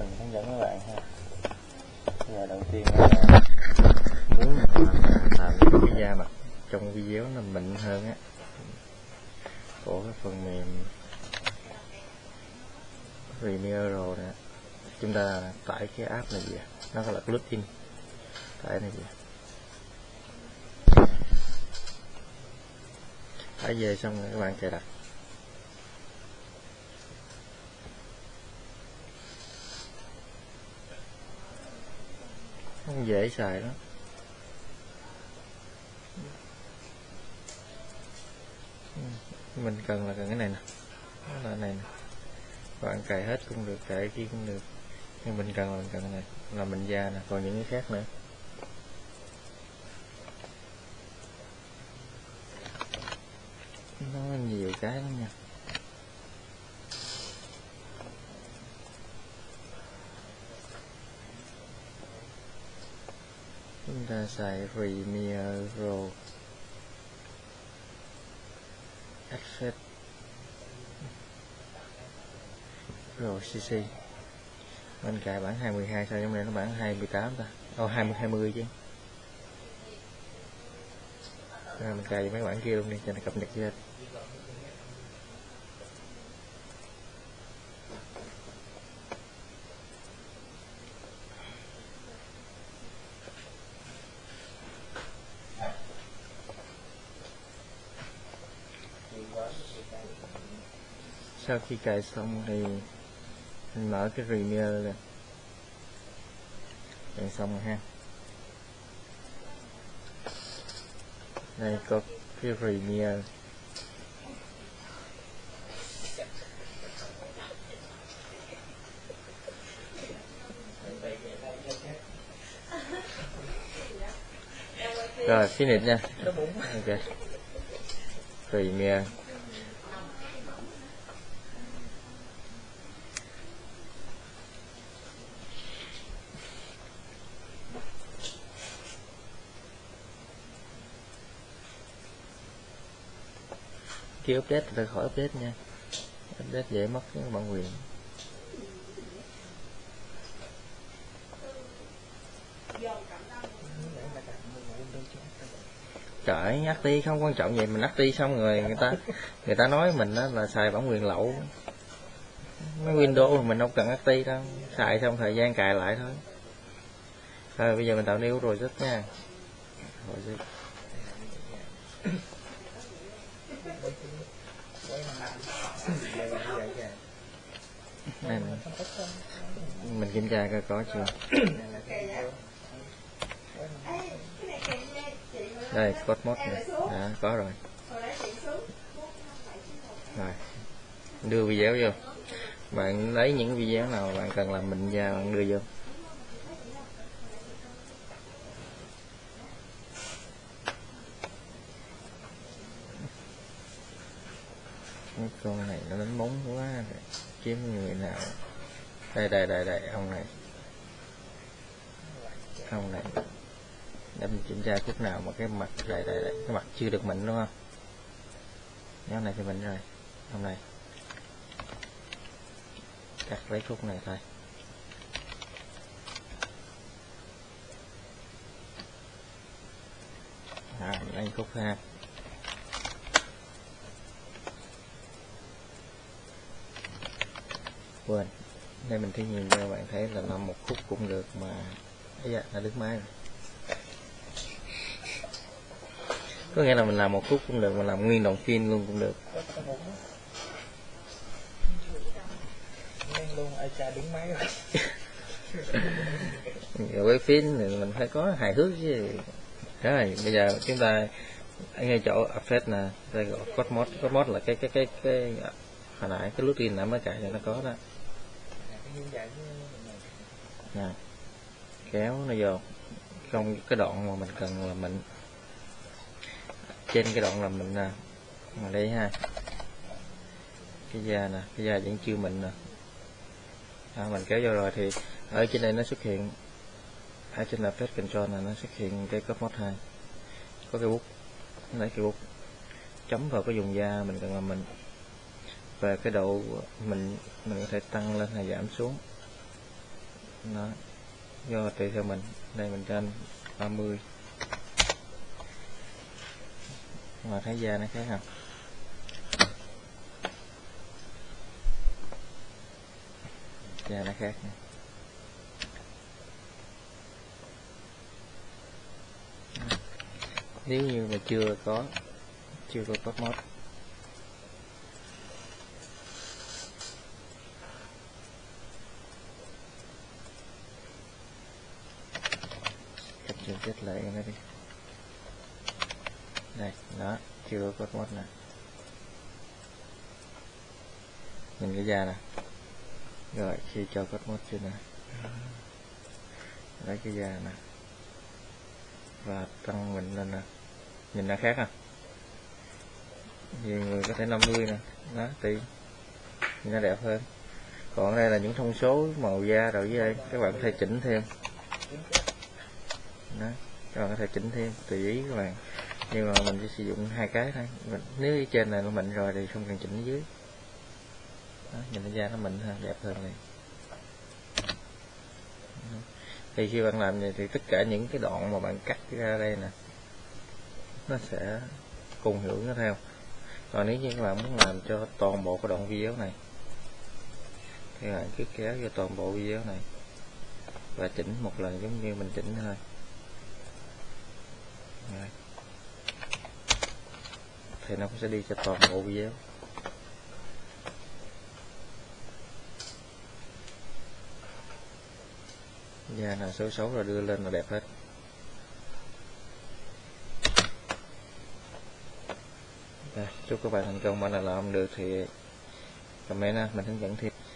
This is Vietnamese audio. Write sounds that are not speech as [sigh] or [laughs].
mình hướng dẫn các bạn ha. Bây giờ đầu tiên là muốn làm, làm cái da mặt trong video nó mịn hơn á. Của cái phần mềm Premiere Pro nè. Chúng ta tải cái app này về nó là plugin tải này về. Tải về xong rồi các bạn cài đặt. Không dễ xài lắm. Mình cần là cần cái này nè. Đó là này nè. Bạn cài hết cũng được, cài kia cũng được. Nhưng mình cần là mình cần cái này. Là mình da nè, còn những cái khác nữa. Nó nhiều cái lắm nha. Ta xài Premiere Pro Access Pro CC mình cài bản 22 sao trong này nó bản 28 ta? Ô 20 20 chứ. À, mình cài mấy bản kia luôn đi cho nó cập nhật hết. Sau khi cài xong thì mình mở cái Premiere lên cài xong rồi ha. Đây, có cái Premiere. Rồi, finish nha. Ok. Premiere. Khi update thì khỏi update nha. Update dễ mất cái bản quyền trời acti không quan trọng vậy mình acti xong rồi người ta người ta nói mình đó là xài bản quyền lậu. Mấy windows mình không cần acti đâu. Xài xong thời gian cài lại thôi. Rồi bây giờ mình tạo new rồi rất nha. Rồi này mình kiểm tra coi có chưa. Đây code mode này đã có rồi. Rồi. Đưa video vô. Bạn lấy những video nào bạn cần làm mình ra bạn đưa vô. Cái con này nó đánh bóng quá kiếm người nào. Đây đây đây đây ông này. Ông này. Để mình kiểm tra khúc nào mà cái mặt đây đây đây. Cái mặt chưa được mịn đúng không? Nhóm này thì mịn rồi. Ông này. Cắt lấy khúc này thôi. À, lấy khúc ha. Quên. Đây mình thí nghiệm cho bạn thấy là làm một khúc cũng được mà. Ấy dạ đã đứt máy rồi. Có nghĩa là mình làm một khúc cũng được mà làm nguyên đoạn phim luôn cũng được. Luôn ai cha đứng máy [laughs] rồi. Quay phim thì mình phải có hài hước chứ. Rồi bây giờ chúng ta ở ngay chỗ effect nè đây gọi code mode là cái cái cái cái hồi nãy cái plugin nãy mới cài cho nó có đó nè dạ. kéo nó vô. Trong cái đoạn mà mình cần là mình trên cái đoạn là mình nè mà đây ha. Cái da nè cái da vẫn chưa mình nè. À, mình kéo vô rồi thì ở trên đây nó xuất hiện ở trên là phép control này nó xuất hiện cái cấp mod 2 có cái bút lấy cái bút chấm vào cái vùng da mình cần làm mình và cái độ mình mình có thể tăng lên hay giảm xuống. Nó do tùy theo mình. Đây mình cho anh 30 mà thấy da nó khác không? Da nó khác nè. nếu như mà chưa có chưa có top mode thì chỉnh lại nó đi. Đây đó chưa có cốt mốt nè. Nhìn cái da nè. Rồi, khi cho cốt mốt chưa nè? Lấy cái da nè. Và tăng mình lên nè. Nhìn nó khác à? Nhiều người có thể 50 nè. Đó tí nhìn nó đẹp hơn. Còn đây là những thông số màu da rồi với đây. Các bạn có thể chỉnh thêm đó các bạn có thể chỉnh thêm tùy ý các bạn. Nhưng mà mình chỉ sử dụng hai cái thôi. Mình, nếu ở trên này nó mịn rồi thì không cần chỉnh ở dưới. Đó, nhìn cái da nó mịn hơn đẹp hơn này thì khi bạn làm vậy thì tất cả những cái đoạn mà bạn cắt ra đây nè nó sẽ cùng hưởng nó theo. Còn nếu như các bạn muốn làm cho toàn bộ cái đoạn video này thì bạn cứ kéo vô toàn bộ video này và chỉnh một lần giống như mình chỉnh thôi thì nó cũng sẽ đi cho toàn bộ video da là xấu xấu rồi đưa lên là đẹp hết. Đây, chúc các bạn thành công. Mà nào làm được thì comment mình hướng dẫn thêm.